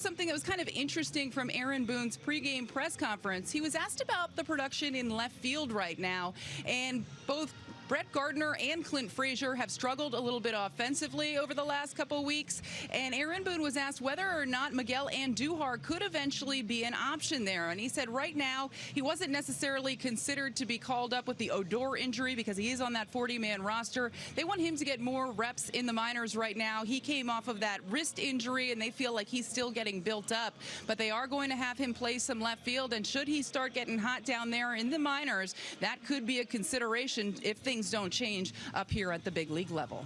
Something that was kind of interesting from Aaron Boone's pregame press conference. He was asked about the production in left field right now, and both Brett Gardner and Clint Frazier have struggled a little bit offensively over the last couple weeks. And Aaron Boone was asked whether or not Miguel Andujar could eventually be an option there. And he said right now he wasn't necessarily considered to be called up with the Odor injury because he is on that 40-man roster. They want him to get more reps in the minors right now. He came off of that wrist injury and they feel like he's still getting built up. But they are going to have him play some left field. And should he start getting hot down there in the minors, that could be a consideration if things things don't change up here at the big league level.